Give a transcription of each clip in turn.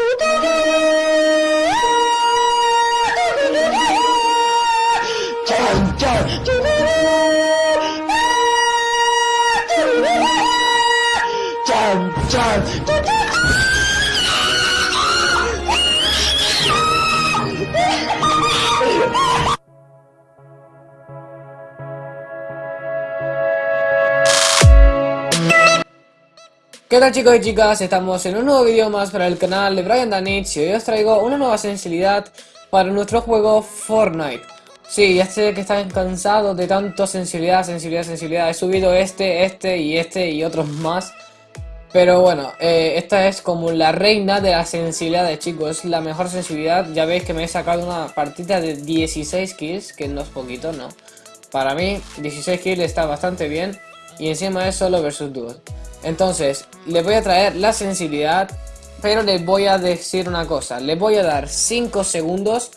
Today ¿Qué tal chicos y chicas? Estamos en un nuevo vídeo más para el canal de Brian Danich y hoy os traigo una nueva sensibilidad para nuestro juego Fortnite. Sí, ya sé que están cansados de tanto sensibilidad, sensibilidad, sensibilidad. He subido este, este y este y otros más. Pero bueno, eh, esta es como la reina de la sensibilidad de chicos, es la mejor sensibilidad. Ya veis que me he sacado una partida de 16 kills, que no es poquito, ¿no? Para mí, 16 kills está bastante bien y encima es solo versus dúos. Entonces, les voy a traer la sensibilidad, pero les voy a decir una cosa. Les voy a dar 5 segundos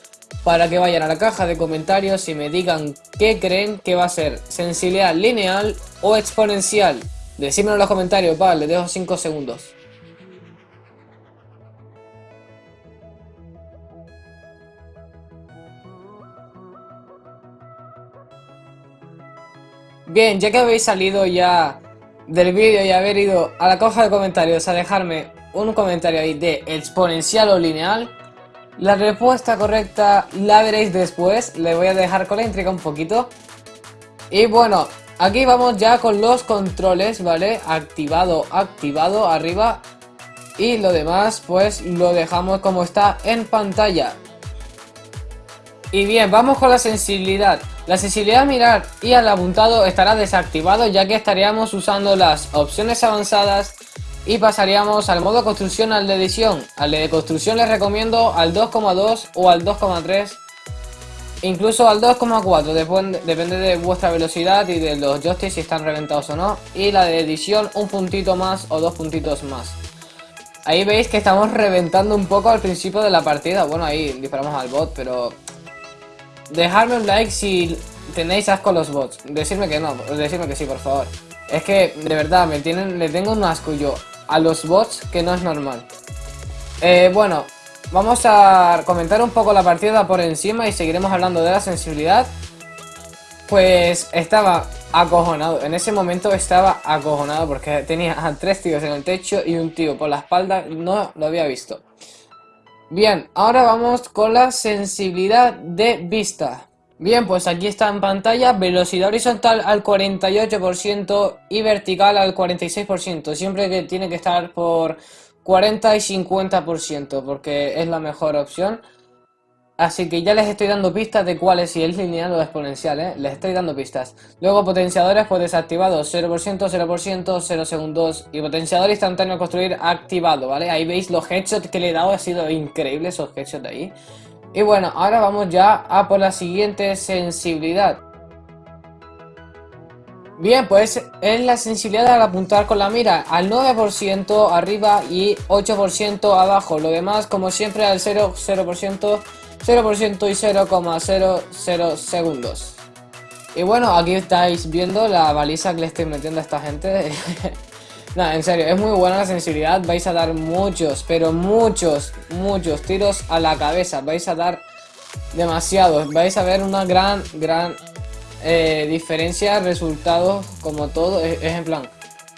para que vayan a la caja de comentarios y me digan qué creen que va a ser sensibilidad lineal o exponencial. Decídmelo en los comentarios, vale, les dejo 5 segundos. Bien, ya que habéis salido ya del vídeo y haber ido a la caja de comentarios a dejarme un comentario ahí de exponencial o lineal, la respuesta correcta la veréis después, le voy a dejar con la intriga un poquito. Y bueno, aquí vamos ya con los controles, ¿vale? Activado, activado, arriba. Y lo demás pues lo dejamos como está en pantalla. Y bien, vamos con la sensibilidad. La sensibilidad a mirar y al apuntado estará desactivado ya que estaríamos usando las opciones avanzadas y pasaríamos al modo construcción al de edición. Al de construcción les recomiendo al 2,2 o al 2,3 incluso al 2,4 depende de vuestra velocidad y de los joysticks si están reventados o no y la de edición un puntito más o dos puntitos más ahí veis que estamos reventando un poco al principio de la partida bueno ahí disparamos al bot pero Dejadme un like si tenéis asco a los bots. Decirme que no, decirme que sí, por favor. Es que, de verdad, me tienen, le tengo un asco yo a los bots que no es normal. Eh, bueno, vamos a comentar un poco la partida por encima y seguiremos hablando de la sensibilidad. Pues estaba acojonado, en ese momento estaba acojonado porque tenía a tres tíos en el techo y un tío por la espalda, no lo había visto. Bien, ahora vamos con la sensibilidad de vista. Bien, pues aquí está en pantalla, velocidad horizontal al 48% y vertical al 46%. Siempre que tiene que estar por 40 y 50% porque es la mejor opción. Así que ya les estoy dando pistas de cuál es, si es lineal o exponencial, ¿eh? Les estoy dando pistas. Luego potenciadores pues desactivados, 0%, 0%, 0 segundos. Y potenciador instantáneo construir activado, ¿vale? Ahí veis los headshots que le he dado, ha sido increíble esos headshots de ahí. Y bueno, ahora vamos ya a por la siguiente sensibilidad. Bien, pues es la sensibilidad al apuntar con la mira al 9% arriba y 8% abajo. Lo demás, como siempre, al 0%, 0% 0% y 0,00 segundos. Y bueno, aquí estáis viendo la baliza que le estoy metiendo a esta gente. Nada, en serio, es muy buena la sensibilidad. Vais a dar muchos, pero muchos, muchos tiros a la cabeza. Vais a dar demasiados. Vais a ver una gran, gran eh, diferencia, resultados, como todo. Es, es en plan,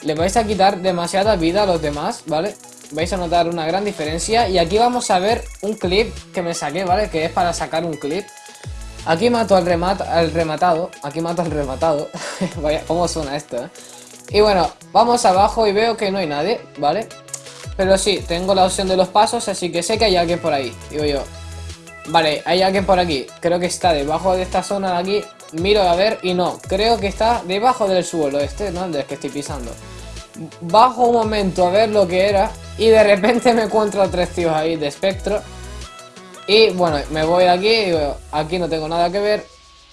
le vais a quitar demasiada vida a los demás, ¿vale? Vais a notar una gran diferencia. Y aquí vamos a ver un clip que me saqué, ¿vale? Que es para sacar un clip. Aquí mato al, remat al rematado, aquí mato al rematado. Vaya, cómo suena esto, ¿eh? Y bueno, vamos abajo y veo que no hay nadie, ¿vale? Pero sí, tengo la opción de los pasos, así que sé que hay alguien por ahí, digo yo. Vale, hay alguien por aquí, creo que está debajo de esta zona de aquí. Miro a ver y no, creo que está debajo del suelo este, ¿no? Del que estoy pisando. Bajo un momento a ver lo que era y de repente me encuentro a tres tíos ahí de espectro. Y bueno, me voy de aquí, y aquí no tengo nada que ver.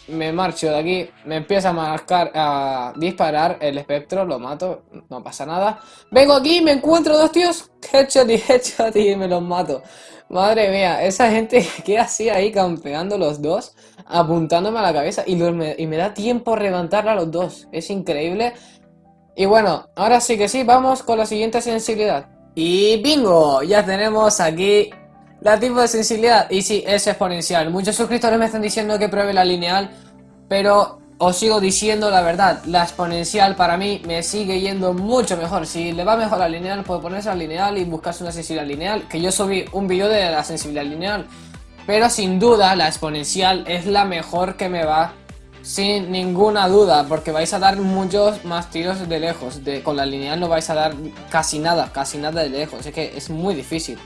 Me marcho de aquí, me empieza a marcar, a disparar el espectro, lo mato, no pasa nada. Vengo aquí, me encuentro dos tíos, headshot y headshot y me los mato. Madre mía, esa gente que hacía ahí campeando los dos, apuntándome a la cabeza y, me, y me da tiempo a levantarla a los dos. Es increíble. Y bueno, ahora sí que sí, vamos con la siguiente sensibilidad. Y bingo, ya tenemos aquí la tipo de sensibilidad. Y sí, es exponencial. Muchos suscriptores me están diciendo que pruebe la lineal, pero os sigo diciendo la verdad. La exponencial para mí me sigue yendo mucho mejor. Si le va mejor la lineal, puede ponerse a lineal y buscarse una sensibilidad lineal. Que yo subí un vídeo de la sensibilidad lineal. Pero sin duda la exponencial es la mejor que me va sin ninguna duda, porque vais a dar muchos más tiros de lejos. De, con la lineal no vais a dar casi nada, casi nada de lejos. Es que es muy difícil.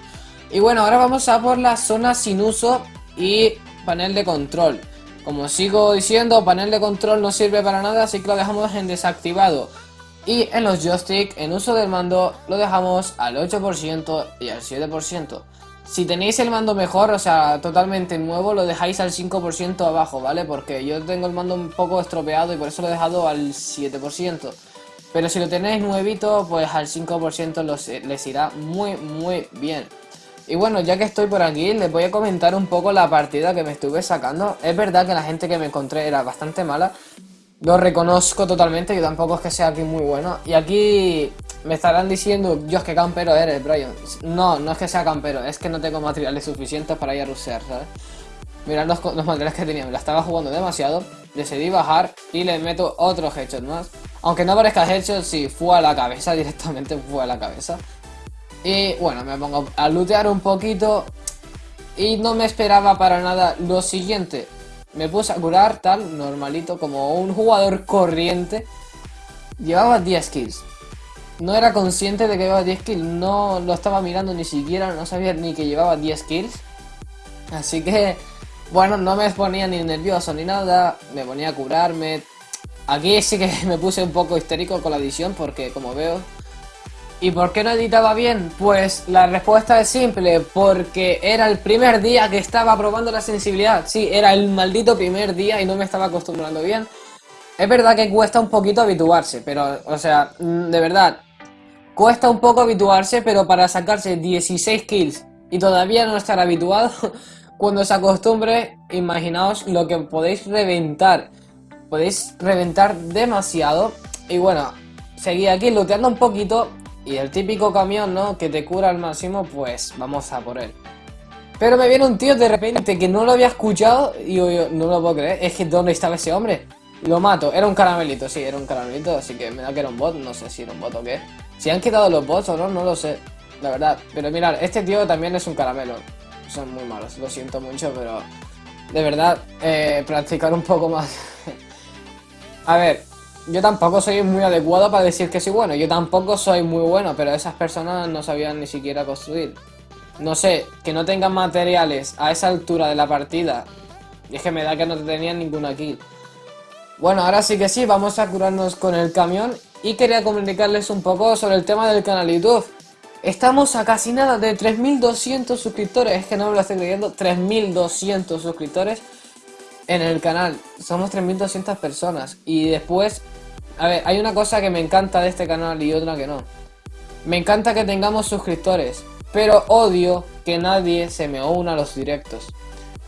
Y bueno, ahora vamos a por la zona sin uso y panel de control. Como sigo diciendo, panel de control no sirve para nada, así que lo dejamos en desactivado. Y en los joystick, en uso del mando, lo dejamos al 8% y al 7%. Si tenéis el mando mejor, o sea, totalmente nuevo, lo dejáis al 5% abajo, ¿vale? Porque yo tengo el mando un poco estropeado y por eso lo he dejado al 7%. Pero si lo tenéis nuevito, pues al 5% los, les irá muy, muy bien. Y bueno, ya que estoy por aquí, les voy a comentar un poco la partida que me estuve sacando. Es verdad que la gente que me encontré era bastante mala. Lo reconozco totalmente, yo tampoco es que sea aquí muy bueno. Y aquí me estarán diciendo, Dios, qué campero eres, Brian. No, no es que sea campero, es que no tengo materiales suficientes para ir a rusear, ¿sabes? Mirad los, materiales que tenía, me la estaba jugando demasiado. Decidí bajar y le meto otro headshot más. Aunque no parezca headshot, sí, fue a la cabeza, directamente fue a la cabeza. Y bueno, me pongo a lootear un poquito. Y no me esperaba para nada lo siguiente. Me puse a curar tal, normalito, como un jugador corriente. Llevaba 10 kills no era consciente de que llevaba 10 kills, no lo estaba mirando ni siquiera, no sabía ni que llevaba 10 kills. Así que, bueno, no me ponía ni nervioso ni nada, me ponía a curarme. Aquí sí que me puse un poco histérico con la edición porque, como veo... ¿Y por qué no editaba bien? Pues la respuesta es simple, porque era el primer día que estaba probando la sensibilidad. Sí, era el maldito primer día y no me estaba acostumbrando bien. Es verdad que cuesta un poquito habituarse, pero, o sea, mm, de verdad, Cuesta un poco habituarse, pero para sacarse 16 kills y todavía no estar habituado, cuando se acostumbre, imaginaos lo que podéis reventar. Podéis reventar demasiado. Y bueno, seguí aquí looteando un poquito. Y el típico camión, ¿no? Que te cura al máximo, pues vamos a por él. Pero me viene un tío de repente que no lo había escuchado y yo, no lo puedo creer. Es que ¿dónde estaba ese hombre? Lo mato. Era un caramelito, sí, era un caramelito. Así que me da que era un bot. No sé si era un bot o qué. Si han quitado los bots o no, no lo sé. La verdad. Pero mirad, este tío también es un caramelo. Son muy malos, lo siento mucho, pero... De verdad, eh, practicar un poco más. A ver, yo tampoco soy muy adecuado para decir que soy bueno. Yo tampoco soy muy bueno, pero esas personas no sabían ni siquiera construir. No sé, que no tengan materiales a esa altura de la partida. Y es que me da que no tenían ninguna kill. Bueno, ahora sí que sí, vamos a curarnos con el camión y quería comunicarles un poco sobre el tema del canal YouTube. Estamos a casi nada de 3200 suscriptores, es que no me lo estoy leyendo, 3200 suscriptores en el canal. Somos 3200 personas y después, a ver, hay una cosa que me encanta de este canal y otra que no. Me encanta que tengamos suscriptores, pero odio que nadie se me una a los directos.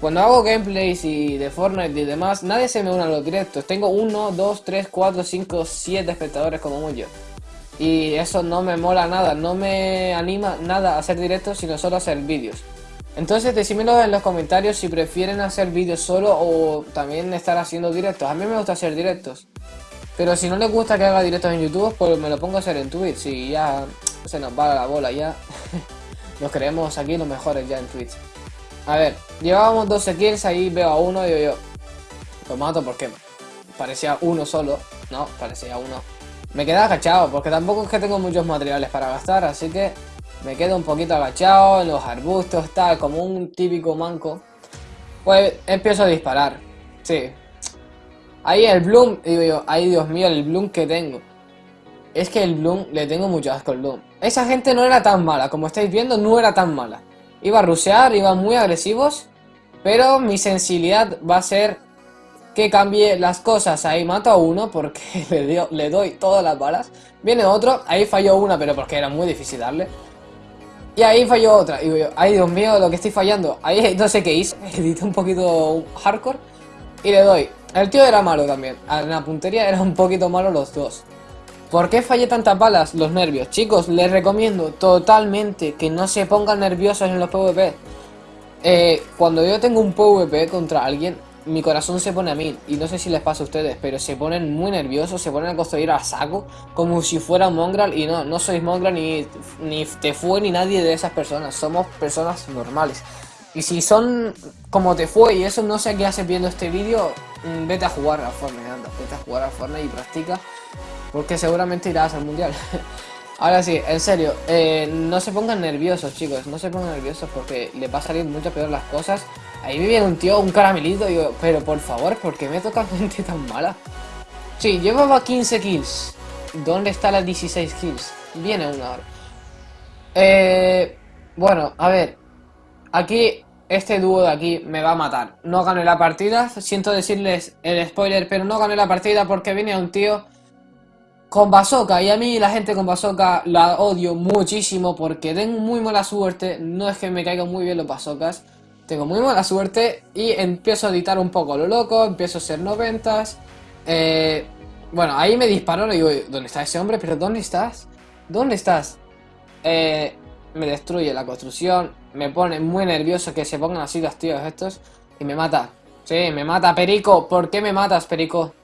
Cuando hago gameplays y de Fortnite y demás, nadie se me une a los directos. Tengo 1, 2, 3, 4, 5, 7 espectadores como mucho. Y eso no me mola nada, no me anima nada a hacer directos, sino solo hacer vídeos. Entonces decímelo en los comentarios si prefieren hacer vídeos solo o también estar haciendo directos. A mí me gusta hacer directos. Pero si no les gusta que haga directos en YouTube, pues me lo pongo a hacer en Twitch. Y ya se nos va la bola ya. nos creemos aquí los mejores ya en Twitch. A ver, llevábamos 12 kills, ahí veo a uno y yo, lo mato porque parecía uno solo, no, parecía uno. Me quedé agachado porque tampoco es que tengo muchos materiales para gastar, así que me quedo un poquito agachado en los arbustos, tal, como un típico manco. Pues empiezo a disparar, sí. Ahí el Bloom, digo yo, ay Dios mío, el Bloom que tengo. Es que el Bloom, le tengo mucho asco al Bloom. Esa gente no era tan mala, como estáis viendo, no era tan mala. Iba a rushear, iban muy agresivos. Pero mi sensibilidad va a ser que cambie las cosas. Ahí mato a uno porque le, le doy todas las balas. Viene otro, ahí falló una, pero porque era muy difícil darle. Y ahí falló otra. Y yo, ay Dios mío, lo que estoy fallando. Ahí no sé qué hice. Edité un poquito hardcore. Y le doy. El tío era malo también. En la puntería era un poquito malo los dos. ¿Por qué fallé tantas balas? Los nervios. Chicos, les recomiendo totalmente que no se pongan nerviosos en los PvP. Eh, cuando yo tengo un PvP contra alguien, mi corazón se pone a mí. Y no sé si les pasa a ustedes, pero se ponen muy nerviosos, se ponen a construir a saco, como si fuera mongrel. Y no, no sois mongrel ni, ni te fue ni nadie de esas personas. Somos personas normales. Y si son como te fue y eso no sé qué haces viendo este vídeo, mm, vete a jugar a Fortnite, anda, vete a jugar a Fortnite y practica. Porque seguramente irás al mundial. Ahora sí, en serio, eh, no se pongan nerviosos, chicos. No se pongan nerviosos porque le va a salir mucho peor las cosas. Ahí me viene un tío, un caramelito, yo, pero por favor, ¿por qué me toca gente tan mala? Sí, llevaba 15 kills. ¿Dónde está las 16 kills? Viene una hora. Eh, bueno, a ver. Aquí, este dúo de aquí me va a matar. No gané la partida. Siento decirles el spoiler, pero no gané la partida porque viene un tío con bazooka y a mí la gente con bazooka la odio muchísimo porque tengo muy mala suerte, no es que me caigan muy bien los bazookas, tengo muy mala suerte y empiezo a editar un poco lo loco, empiezo a ser noventas, eh, bueno, ahí me disparó, le digo, ¿dónde está ese hombre? ¿Pero dónde estás? ¿Dónde estás? Eh, me destruye la construcción, me pone muy nervioso que se pongan así los tíos estos y me mata. Sí, me mata, Perico, ¿por qué me matas, Perico?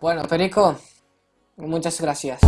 Bueno, Perico, muchas gracias.